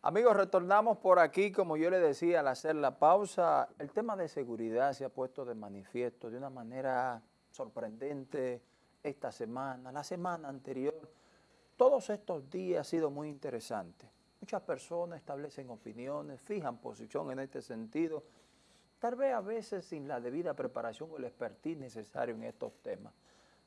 Amigos, retornamos por aquí, como yo le decía al hacer la pausa, el tema de seguridad se ha puesto de manifiesto de una manera sorprendente esta semana, la semana anterior. Todos estos días ha sido muy interesante. Muchas personas establecen opiniones, fijan posición en este sentido, tal vez a veces sin la debida preparación o el expertise necesario en estos temas.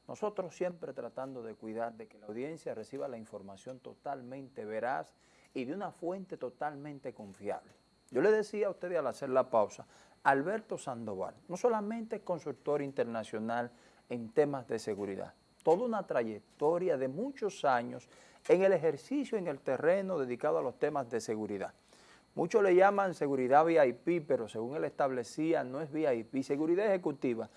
Nosotros siempre tratando de cuidar de que la audiencia reciba la información totalmente veraz y de una fuente totalmente confiable. Yo le decía a ustedes al hacer la pausa, Alberto Sandoval, no solamente consultor internacional en temas de seguridad, toda una trayectoria de muchos años en el ejercicio en el terreno dedicado a los temas de seguridad. Muchos le llaman seguridad VIP, pero según él establecía, no es VIP, seguridad ejecutiva.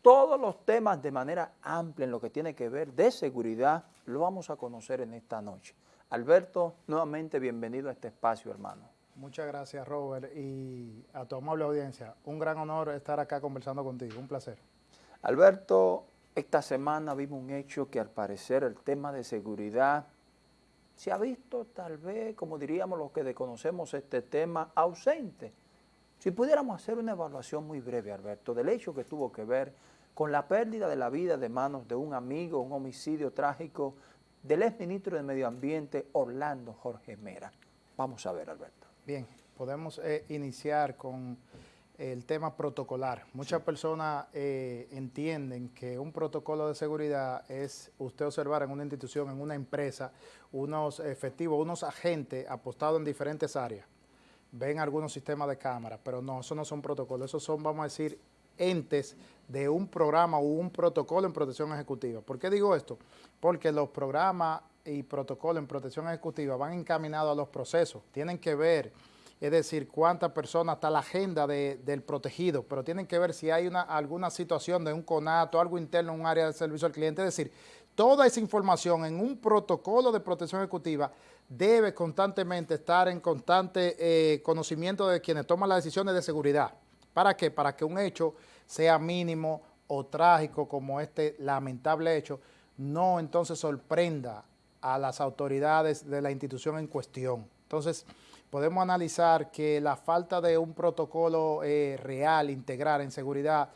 Todos los temas de manera amplia en lo que tiene que ver de seguridad lo vamos a conocer en esta noche. Alberto, nuevamente bienvenido a este espacio, hermano. Muchas gracias, Robert, y a tu amable audiencia. Un gran honor estar acá conversando contigo, un placer. Alberto, esta semana vimos un hecho que al parecer el tema de seguridad se ha visto tal vez, como diríamos los que desconocemos este tema, ausente. Si pudiéramos hacer una evaluación muy breve, Alberto, del hecho que tuvo que ver con la pérdida de la vida de manos de un amigo, un homicidio trágico del exministro de Medio Ambiente, Orlando Jorge Mera. Vamos a ver, Alberto. Bien, podemos eh, iniciar con el tema protocolar. Muchas personas eh, entienden que un protocolo de seguridad es usted observar en una institución, en una empresa, unos efectivos, unos agentes apostados en diferentes áreas. Ven algunos sistemas de cámara, pero no, eso no son protocolos, esos son, vamos a decir, entes de un programa o un protocolo en protección ejecutiva. ¿Por qué digo esto? Porque los programas y protocolos en protección ejecutiva van encaminados a los procesos, tienen que ver, es decir, cuántas personas está la agenda del protegido, pero tienen que ver si hay una, alguna situación de un conato, algo interno en un área de servicio al cliente, es decir, toda esa información en un protocolo de protección ejecutiva debe constantemente estar en constante eh, conocimiento de quienes toman las decisiones de seguridad. ¿Para qué? Para que un hecho sea mínimo o trágico como este lamentable hecho, no entonces sorprenda a las autoridades de la institución en cuestión. Entonces, podemos analizar que la falta de un protocolo eh, real, integral en seguridad,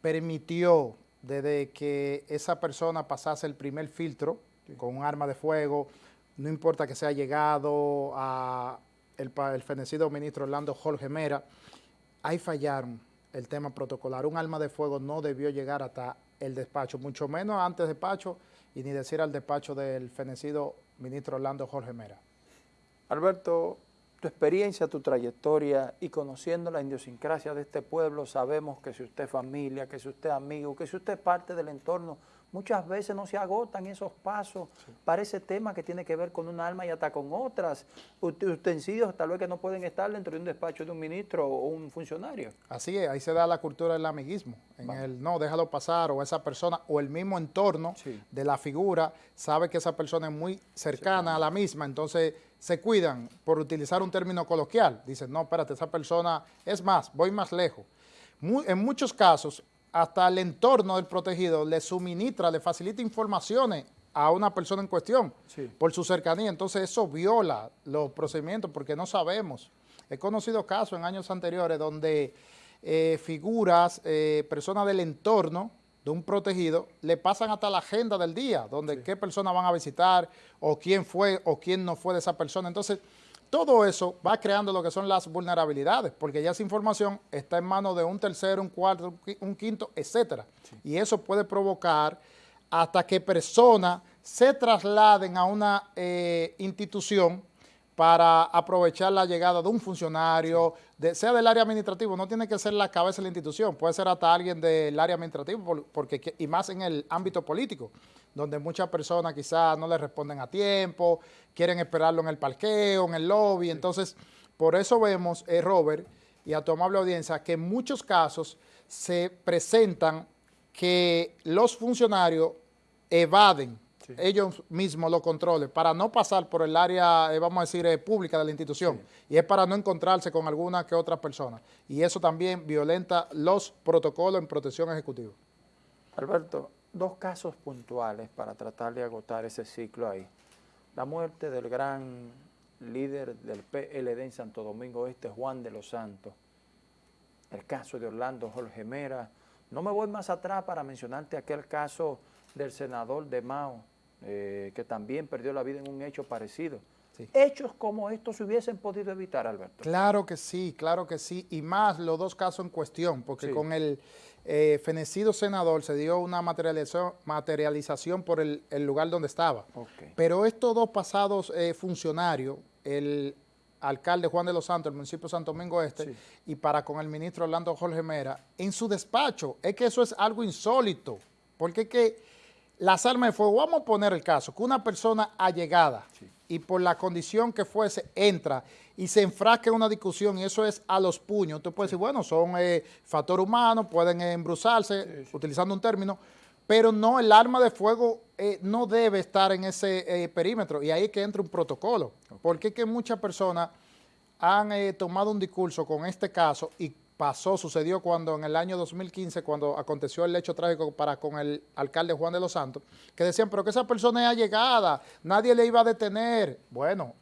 permitió desde que esa persona pasase el primer filtro con un arma de fuego, no importa que sea llegado a el, el fenecido ministro Orlando Jorge Mera, ahí fallaron el tema protocolar. Un arma de fuego no debió llegar hasta el despacho, mucho menos antes del despacho y ni decir al despacho del fenecido ministro Orlando Jorge Mera. Alberto, tu experiencia, tu trayectoria y conociendo la idiosincrasia de este pueblo, sabemos que si usted es familia, que si usted es amigo, que si usted es parte del entorno muchas veces no se agotan esos pasos para ese tema que tiene que ver con un alma y hasta con otras. Utensilios tal vez que no pueden estar dentro de un despacho de un ministro o un funcionario. Así es, ahí se da la cultura del amiguismo, en el no, déjalo pasar, o esa persona, o el mismo entorno de la figura, sabe que esa persona es muy cercana a la misma, entonces se cuidan por utilizar un término coloquial, dicen, no, espérate, esa persona, es más, voy más lejos. en muchos casos, hasta el entorno del protegido le suministra, le facilita informaciones a una persona en cuestión por su cercanía. Entonces eso viola los procedimientos porque no sabemos. He conocido casos en años anteriores donde eh, figuras, eh, personas del entorno de un protegido, le pasan hasta la agenda del día, donde qué personas van a visitar, o quién fue o quién no fue de esa persona. Entonces, todo eso va creando lo que son las vulnerabilidades, porque ya esa información está en manos de un tercero, un cuarto, un quinto, etcétera. Y eso puede provocar hasta que personas se trasladen a una eh, institución para aprovechar la llegada de un funcionario, sea del área administrativo, no tiene que ser la cabeza de la institución, puede ser hasta alguien del área administrativo, porque, y más en el ámbito político, donde muchas personas quizás no le responden a tiempo, quieren esperarlo en el parqueo, en el lobby, entonces por eso vemos, eh, Robert, y a tu amable audiencia, que en muchos casos se presentan que los funcionarios evaden ellos mismos lo controlen, para no pasar por el área, eh, vamos a decir, eh, pública de la institución, y es para no encontrarse con alguna que otra persona. Y eso también violenta los protocolos en protección ejecutiva. Alberto, dos casos puntuales para tratar de agotar ese ciclo ahí. La muerte del gran líder del PLD en Santo Domingo Este, Juan de los Santos. El caso de Orlando Jorge Mera. No me voy más atrás para mencionarte aquel caso del senador de Mao, eh, que también perdió la vida en un hecho parecido. Hechos como estos se hubiesen podido evitar, Alberto. Claro que sí, claro que sí, y más los dos casos en cuestión, porque con el eh, fenecido senador se dio una materialización, materialización por el, lugar donde estaba. Pero estos dos pasados eh, funcionarios, el alcalde Juan de los Santos, el municipio de Santo Domingo Este, y para con el ministro Orlando Jorge Mera, en su despacho, es que eso es algo insólito, porque es que las armas de fuego, vamos a poner el caso, que una persona allegada y por la condición que fuese entra y se enfrasca en una discusión y eso es a los puños, usted puede decir, bueno, son eh, factor humano, pueden embruzarse, utilizando un término, pero no, el arma de fuego eh, no debe estar en ese eh, perímetro. Y ahí es que entra un protocolo, porque es que muchas personas han eh, tomado un discurso con este caso y pasó, sucedió cuando en el año 2015, cuando aconteció el hecho trágico para con el alcalde Juan de los Santos, que decían, pero que esa persona es allegada, nadie le iba a detener. Bueno,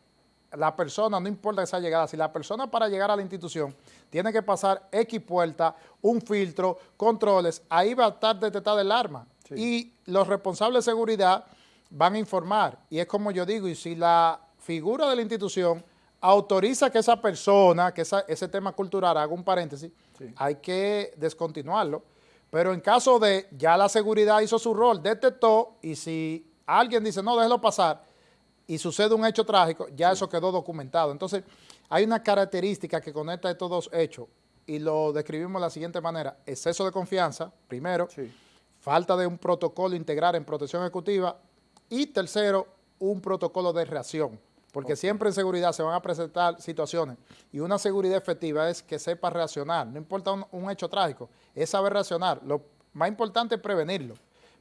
la persona, no importa esa llegada, si la persona para llegar a la institución tiene que pasar X puerta, un filtro, controles, ahí va a estar detectada el arma. Y los responsables de seguridad van a informar. Y es como yo digo, y si la figura de la institución autoriza que esa persona, que ese tema cultural, haga un paréntesis, hay que descontinuarlo. Pero en caso de ya la seguridad hizo su rol, detectó, y si alguien dice, no, déjelo pasar, y sucede un hecho trágico, ya eso quedó documentado. Entonces, hay una característica que conecta estos dos hechos, y lo describimos de la siguiente manera. Exceso de confianza, primero, falta de un protocolo integral en protección ejecutiva, y tercero, un protocolo de reacción. Porque siempre en seguridad se van a presentar situaciones y una seguridad efectiva es que sepa reaccionar. No importa un, hecho trágico, es saber reaccionar. Lo más importante es prevenirlo.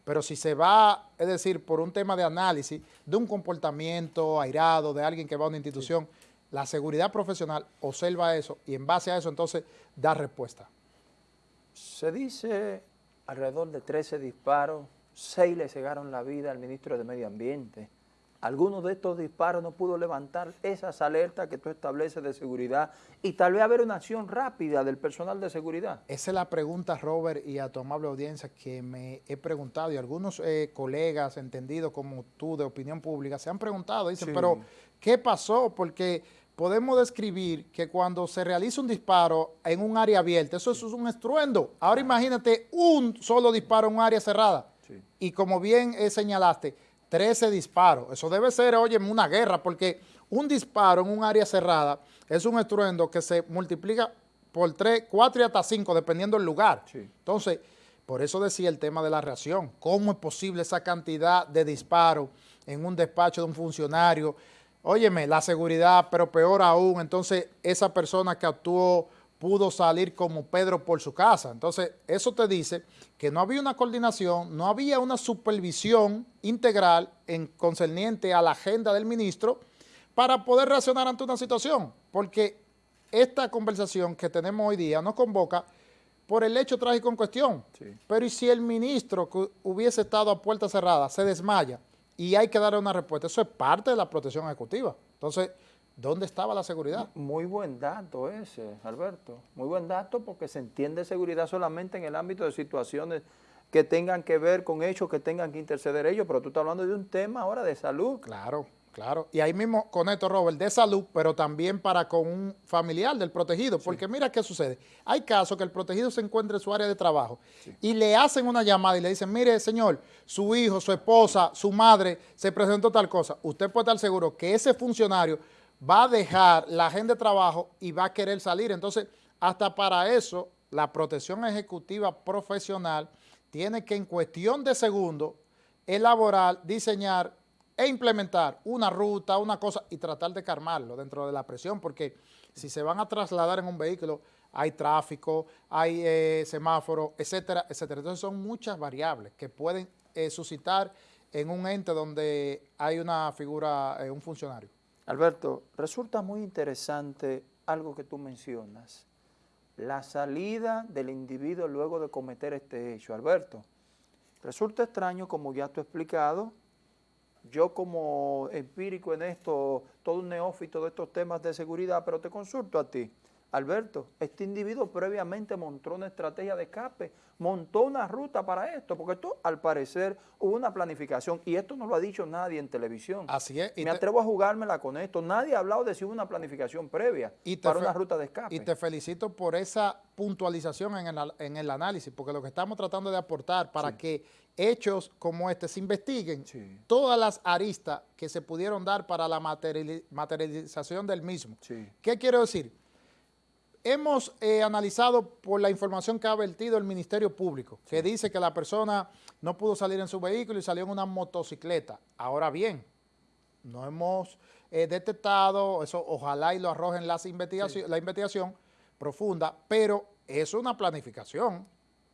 Pero si se va, es decir, por un tema de análisis de un comportamiento airado de alguien que va a una institución, la seguridad profesional observa eso y en base a eso entonces da respuesta. Se dice alrededor de 13 disparos, 6 le cegaron la vida al ministro de Medio Ambiente algunos de estos disparos no pudo levantar esas alertas que tú estableces de seguridad y tal vez haber una acción rápida del personal de seguridad. Esa es la pregunta, Robert, y a tu amable audiencia que me he preguntado y algunos eh, colegas entendidos como tú de opinión pública se han preguntado, dicen, pero ¿qué pasó? Porque podemos describir que cuando se realiza un disparo en un área abierta, eso, es un estruendo. Ahora imagínate un solo disparo en un área cerrada. Y como bien eh, señalaste, 13 disparos. Eso debe ser, oye, una guerra, porque un disparo en un área cerrada es un estruendo que se multiplica por 3, 4 y hasta 5, dependiendo del lugar. Entonces, por eso decía el tema de la reacción. ¿Cómo es posible esa cantidad de disparos en un despacho de un funcionario? Óyeme, la seguridad, pero peor aún, entonces esa persona que actuó pudo salir como Pedro por su casa. Entonces, eso te dice que no había una coordinación, no había una supervisión integral en concerniente a la agenda del ministro para poder reaccionar ante una situación, porque esta conversación que tenemos hoy día nos convoca por el hecho trágico en cuestión. Pero ¿y si el ministro que hubiese estado a puerta cerrada se desmaya y hay que darle una respuesta? Eso es parte de la protección ejecutiva. Entonces, ¿Dónde estaba la seguridad? Muy buen dato ese, Alberto. Muy buen dato porque se entiende seguridad solamente en el ámbito de situaciones que tengan que ver con hechos que tengan que interceder ellos, pero tú estás hablando de un tema ahora de salud. Claro, claro. Y ahí mismo con esto, Robert, de salud, pero también para con un familiar del protegido, porque mira qué sucede. Hay casos que el protegido se encuentra en su área de trabajo y le hacen una llamada y le dicen, mire, señor, su hijo, su esposa, su madre se presentó tal cosa. Usted puede estar seguro que ese funcionario va a dejar la agenda de trabajo y va a querer salir. Entonces, hasta para eso, la protección ejecutiva profesional tiene que en cuestión de segundos elaborar, diseñar e implementar una ruta, una cosa y tratar de calmarlo dentro de la presión, porque si se van a trasladar en un vehículo, hay tráfico, hay eh, semáforo, etcétera, etcétera. Entonces son muchas variables que pueden eh, suscitar en un ente donde hay una figura, eh, un funcionario. Alberto, resulta muy interesante algo que tú mencionas, la salida del individuo luego de cometer este hecho. Alberto, resulta extraño, como ya tú has explicado, yo como empírico en esto, todo un neófito de estos temas de seguridad, pero te consulto a ti. Alberto, este individuo previamente montó una estrategia de escape, montó una ruta para esto, porque esto al parecer hubo una planificación y esto no lo ha dicho nadie en televisión. Así es. Me atrevo a jugármela con esto. Nadie ha hablado de si hubo una planificación previa para una ruta de escape. Y te felicito por esa puntualización en el, análisis, porque lo que estamos tratando de aportar para que hechos como este se investiguen, todas las aristas que se pudieron dar para la materialización del mismo. ¿Qué quiero decir? Hemos eh, analizado por la información que ha vertido el Ministerio Público, que dice que la persona no pudo salir en su vehículo y salió en una motocicleta. Ahora bien, no hemos eh, detectado, eso ojalá y lo arrojen las investigación, la investigación profunda, pero es una planificación.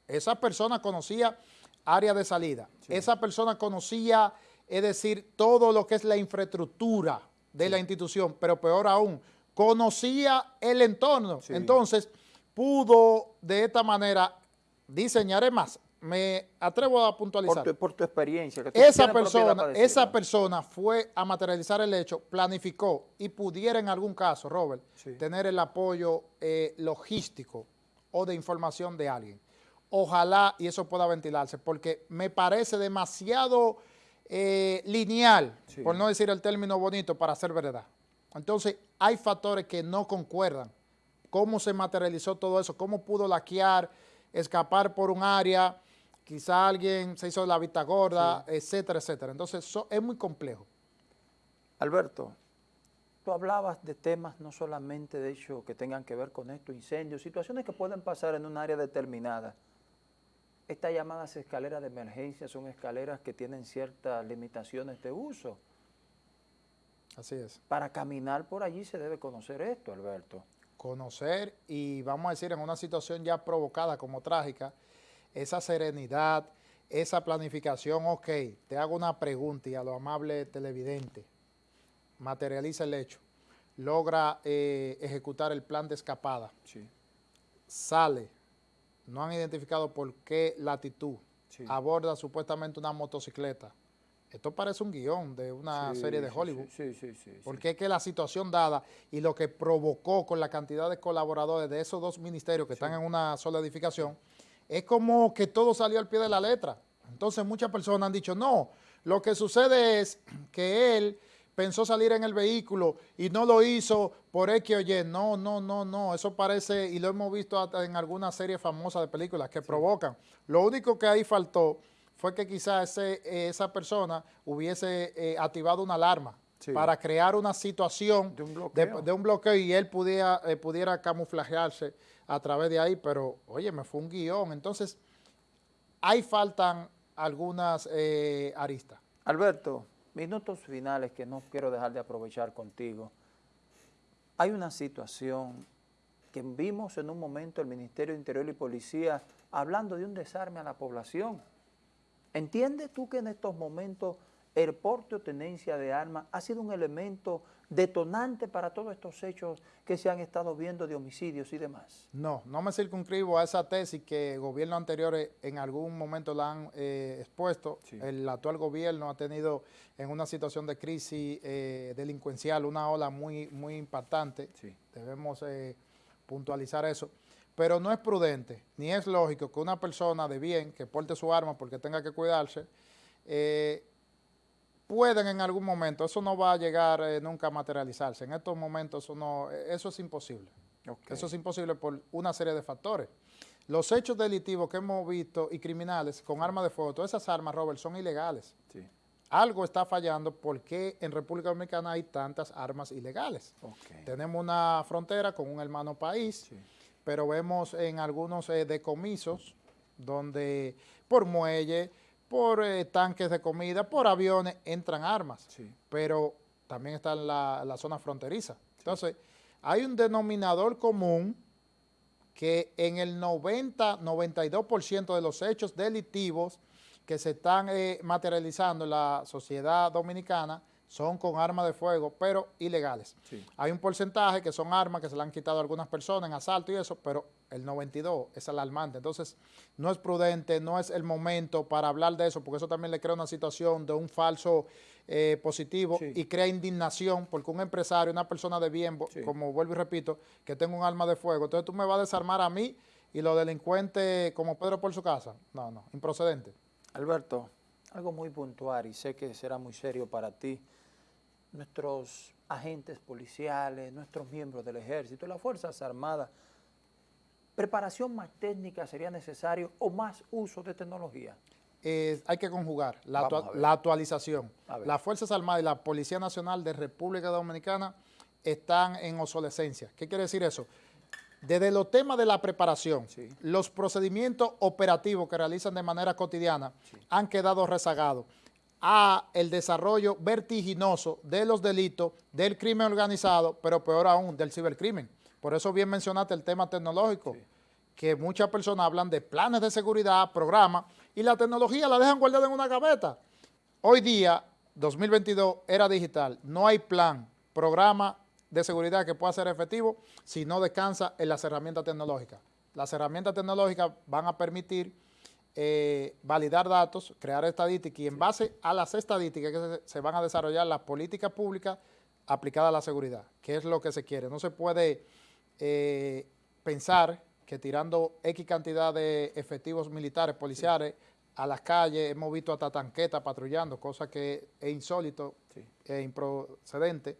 Esa persona conocía área de salida, esa persona conocía, es decir, todo lo que es la infraestructura de la institución, pero peor aún, conocía el entorno. Entonces, pudo de esta manera diseñar, más, me atrevo a puntualizar. Por tu, experiencia. esa, persona, esa persona fue a materializar el hecho, planificó y pudiera en algún caso, Robert, tener el apoyo eh, logístico o de información de alguien. Ojalá y eso pueda ventilarse, porque me parece demasiado eh, lineal, por no decir el término bonito, para ser verdad. Entonces, hay factores que no concuerdan. ¿Cómo se materializó todo eso? ¿Cómo pudo laquear, escapar por un área? Quizá alguien se hizo la vista gorda, etcétera, etcétera. Entonces, eso es muy complejo. Alberto, tú hablabas de temas no solamente de hecho que tengan que ver con esto, incendios, situaciones que pueden pasar en un área determinada. Estas llamadas escaleras de emergencia son escaleras que tienen ciertas limitaciones de uso. Así es. Para caminar por allí se debe conocer esto, Alberto. Conocer y vamos a decir en una situación ya provocada como trágica, esa serenidad, esa planificación, ok, te hago una pregunta y a lo amable televidente, materializa el hecho, logra eh, ejecutar el plan de escapada, sí. sale, no han identificado por qué latitud, aborda supuestamente una motocicleta, esto parece un guion de una serie de Hollywood. Sí, sí, sí. porque es que la situación dada y lo que provocó con la cantidad de colaboradores de esos dos ministerios que están en una sola edificación, es como que todo salió al pie de la letra. Entonces muchas personas han dicho, no, lo que sucede es que él pensó salir en el vehículo y no lo hizo por X o Y. No, no, no, no. Eso parece, y lo hemos visto hasta en alguna serie famosa de películas que provocan. Lo único que ahí faltó fue que quizás eh, esa persona hubiese eh, activado una alarma para crear una situación de un bloqueo, y él pudiera, eh, pudiera camuflajearse a través de ahí, pero oye, me fue un guion. Entonces, ahí faltan algunas aristas. Alberto, minutos finales que no quiero dejar de aprovechar contigo. Hay una situación que vimos en un momento el Ministerio de Interior y Policía hablando de un desarme a la población. ¿Entiendes tú que en estos momentos el porte o tenencia de armas ha sido un elemento detonante para todos estos hechos que se han estado viendo de homicidios y demás? No, no me circunscribo a esa tesis que gobiernos anteriores en algún momento la han eh, expuesto. El actual gobierno ha tenido en una situación de crisis eh, delincuencial una ola muy, muy impactante. Debemos eh, puntualizar eso pero no es prudente, ni es lógico que una persona de bien que porte su arma porque tenga que cuidarse, eh, pueden en algún momento, eso no va a llegar eh, nunca a materializarse, en estos momentos eso, no, eso es imposible, eso es imposible por una serie de factores. Los hechos delictivos que hemos visto y criminales con armas de fuego, todas esas armas, Robert, son ilegales. Algo está fallando porque en República Dominicana hay tantas armas ilegales. Tenemos una frontera con un hermano país, pero vemos en algunos eh, decomisos donde por muelle, por eh, tanques de comida, por aviones entran armas, pero también está en la, zona fronteriza. Entonces, hay un denominador común que en el 90-92% de los hechos delictivos que se están eh, materializando en la sociedad dominicana son con armas de fuego, pero ilegales. Hay un porcentaje que son armas que se le han quitado a algunas personas en asalto y eso, pero el 92 es alarmante. Entonces, no es prudente, no es el momento para hablar de eso, porque eso también le crea una situación de un falso eh, positivo y crea indignación porque un empresario, una persona de bien, como vuelvo y repito, que tenga un arma de fuego, entonces tú me vas a desarmar a mí y los delincuentes como Pedro por su casa. No, no, improcedente. Alberto, algo muy puntual y sé que será muy serio para ti. Nuestros agentes policiales, nuestros miembros del ejército, las Fuerzas Armadas, ¿preparación más técnica sería necesario o más uso de tecnología? hay que conjugar la, la actualización. Las Fuerzas Armadas y la Policía Nacional de República Dominicana están en obsolescencia. ¿Qué quiere decir eso? Desde los temas de la preparación, los procedimientos operativos que realizan de manera cotidiana han quedado rezagados a el desarrollo vertiginoso de los delitos del crimen organizado, pero peor aún, del cibercrimen. Por eso bien mencionaste el tema tecnológico, que muchas personas hablan de planes de seguridad, programas, y la tecnología la dejan guardada en una gaveta. Hoy día, 2022, era digital, no hay plan, programa de seguridad que pueda ser efectivo si no descansa en las herramientas tecnológicas. Las herramientas tecnológicas van a permitir eh, validar datos, crear estadísticas y en base a las estadísticas que se, van a desarrollar las políticas públicas aplicadas a la seguridad, que es lo que se quiere. No se puede eh, pensar que tirando X cantidad de efectivos militares, policiales, a las calles, hemos visto hasta tanquetas patrullando, cosa que es insólito e improcedente,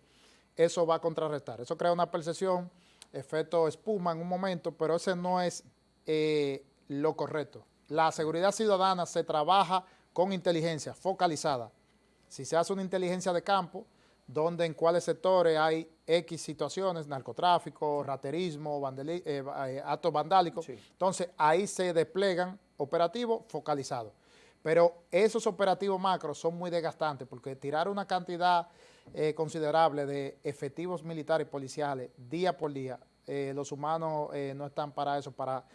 eso va a contrarrestar. Eso crea una percepción, efecto espuma en un momento, pero ese no es eh, lo correcto. La seguridad ciudadana se trabaja con inteligencia focalizada. Si se hace una inteligencia de campo, donde en cuáles sectores hay X situaciones, narcotráfico, raterismo, eh, eh, actos vandálicos, entonces ahí se desplegan operativos focalizados. Pero esos operativos macros son muy desgastantes porque tirar una cantidad eh, considerable de efectivos militares y policiales día por día, los humanos no están para eso, para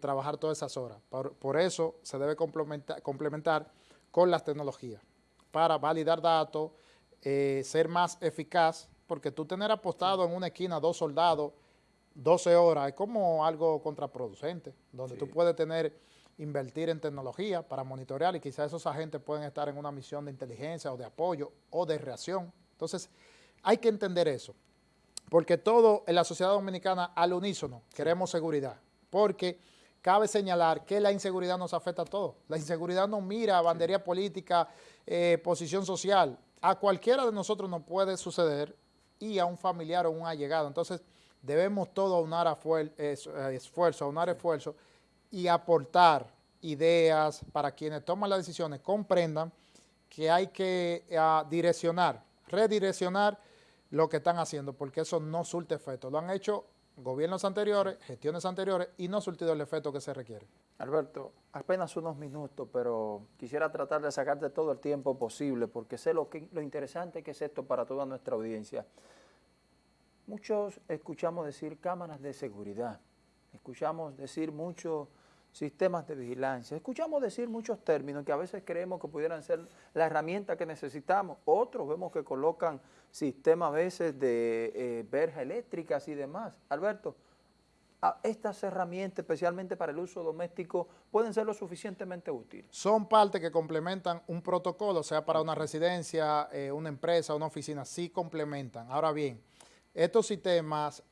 trabajar todas esas horas. Por, eso se debe complementar, complementar con las tecnologías para validar datos, eh, ser más eficaz, porque tú tener apostado en una esquina dos soldados 12 horas es como algo contraproducente, donde tú puedes tener, invertir en tecnología para monitorear y quizás esos agentes pueden estar en una misión de inteligencia o de apoyo o de reacción. Entonces, hay que entender eso, porque todo en la sociedad dominicana al unísono queremos seguridad, porque cabe señalar que la inseguridad nos afecta a todos. La inseguridad no mira bandería política, eh, posición social, a cualquiera de nosotros nos puede suceder y a un familiar o un allegado. Entonces, debemos todos aunar eh, esfuerzo, aunar esfuerzo y aportar ideas para quienes toman las decisiones, comprendan que hay que eh, direccionar, redireccionar lo que están haciendo, porque eso no surte efecto. Lo han hecho gobiernos anteriores, gestiones anteriores y no surtido el efecto que se requiere. Alberto, apenas unos minutos, pero quisiera tratar de sacarte todo el tiempo posible porque sé lo, que, lo interesante que es esto para toda nuestra audiencia. Muchos escuchamos decir cámaras de seguridad, escuchamos decir muchos sistemas de vigilancia. Escuchamos decir muchos términos que a veces creemos que pudieran ser la herramienta que necesitamos. Otros vemos que colocan sistemas a veces de eh, verjas eléctricas y demás. Alberto, estas herramientas, especialmente para el uso doméstico, pueden ser lo suficientemente útiles. Son partes que complementan un protocolo, sea para una residencia, eh, una empresa, una oficina, sí complementan. Ahora bien, estos sistemas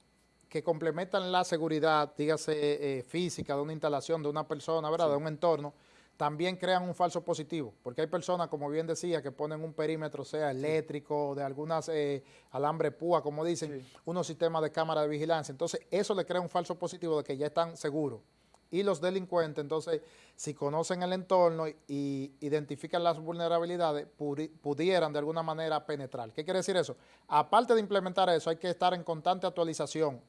que complementan la seguridad, dígase eh, física de una instalación, de una persona, ¿verdad? de un entorno, también crean un falso positivo, porque hay personas, como bien decía, que ponen un perímetro, sea eléctrico, de algunas eh, alambre púa, como dicen, unos sistemas de cámara de vigilancia. Entonces, eso le crea un falso positivo de que ya están seguros. Y los delincuentes, entonces, si conocen el entorno y identifican las vulnerabilidades, pudieran de alguna manera penetrar. ¿Qué quiere decir eso? Aparte de implementar eso, hay que estar en constante actualización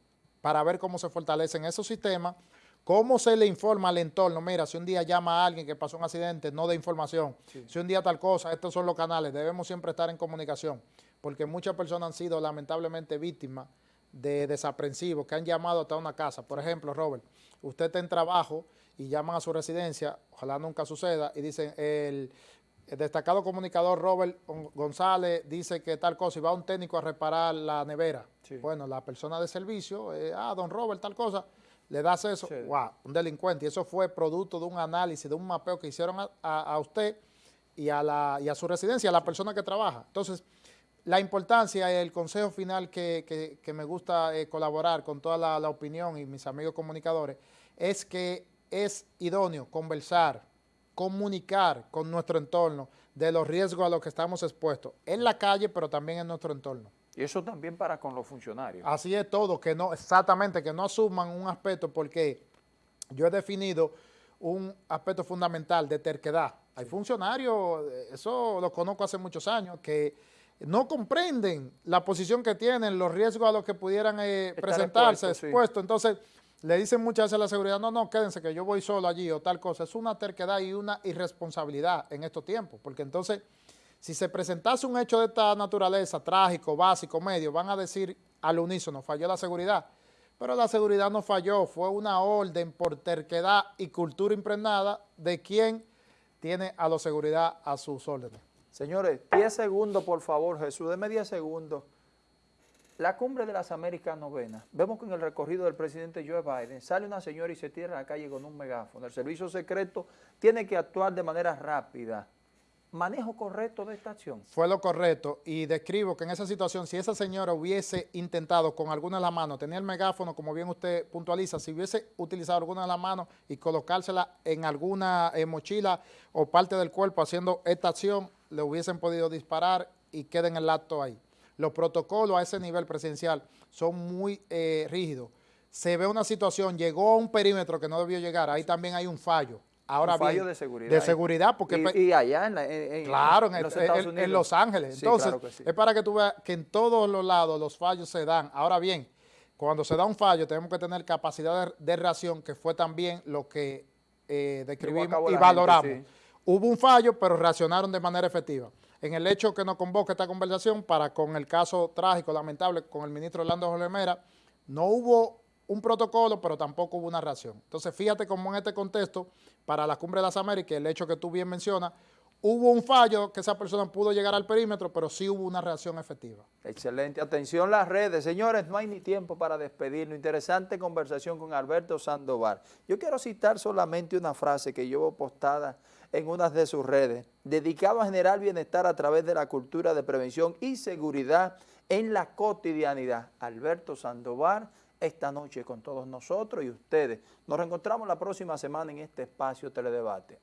para ver cómo se fortalecen esos sistemas ¿Cómo se le informa al entorno? Mira, si un día llama a alguien que pasó un accidente, no de información. Si un día tal cosa, estos son los canales. Debemos siempre estar en comunicación, porque muchas personas han sido lamentablemente víctimas de desaprensivos que han llamado hasta una casa. Por ejemplo, Robert, usted está en trabajo y llaman a su residencia, ojalá nunca suceda, y dicen, el, destacado comunicador Robert González dice que tal cosa, y va un técnico a reparar la nevera. Bueno, la persona de servicio, eh, ah, don Robert, tal cosa, le das eso, wow, un delincuente. Y eso fue producto de un análisis, de un mapeo que hicieron a, usted y a, la, y a su residencia, a la persona que trabaja. Entonces, la importancia y el consejo final que, me gusta eh, colaborar con toda la, la, opinión y mis amigos comunicadores es que es idóneo conversar, comunicar con nuestro entorno de los riesgos a los que estamos expuestos en la calle, pero también en nuestro entorno. Y eso también para con los funcionarios. Así es todo, que no, exactamente, que no asuman un aspecto porque yo he definido un aspecto fundamental de terquedad. Hay funcionarios, eso lo conozco hace muchos años, que no comprenden la posición que tienen, los riesgos a los que pudieran eh, presentarse, expuestos. Entonces, le dicen muchas veces a la seguridad, no, no, quédense que yo voy solo allí o tal cosa. Es una terquedad y una irresponsabilidad en estos tiempos, porque entonces, si se presentase un hecho de esta naturaleza, trágico, básico, medio, van a decir al unísono, falló la seguridad. Pero la seguridad no falló, fue una orden por terquedad y cultura impregnada de quien tiene a la seguridad a sus órdenes. Señores, 10 segundos, por favor, Jesús, deme 10 segundos. La cumbre de las Américas Novenas, vemos que en el recorrido del presidente Joe Biden sale una señora y se tira a la calle con un megáfono. El servicio secreto tiene que actuar de manera rápida manejo correcto de esta acción. Fue lo correcto y describo que en esa situación, si esa señora hubiese intentado con alguna de las manos, tenía el megáfono, como bien usted puntualiza, si hubiese utilizado alguna de las manos y colocársela en alguna eh, mochila o parte del cuerpo haciendo esta acción, le hubiesen podido disparar y queda en el acto ahí. Los protocolos a ese nivel presidencial son muy eh, rígidos. Se ve una situación, llegó a un perímetro que no debió llegar, ahí también hay un fallo Ahora un fallo de seguridad. De seguridad, porque... Y, allá en, claro, en, los Ángeles. Entonces, es para que tú veas que en todos los lados los fallos se dan. Ahora bien, cuando se da un fallo tenemos que tener capacidad de, reacción, que fue también lo que eh, describimos y valoramos. Hubo un fallo, pero reaccionaron de manera efectiva. En el hecho que nos convoca esta conversación para con el caso trágico, lamentable, con el ministro Orlando Jorge Mera, no hubo un protocolo, pero tampoco hubo una reacción. Entonces, fíjate cómo en este contexto, para la Cumbre de las Américas, el hecho que tú bien mencionas, hubo un fallo que esa persona pudo llegar al perímetro, pero sí hubo una reacción efectiva. Excelente. Atención las redes. Señores, no hay ni tiempo para despedirnos. Interesante conversación con Alberto Sandoval. Yo quiero citar solamente una frase que llevo postada en una de sus redes, dedicado a generar bienestar a través de la cultura de prevención y seguridad en la cotidianidad. Alberto Sandoval, esta noche con todos nosotros y ustedes. Nos reencontramos la próxima semana en este espacio Teledebate.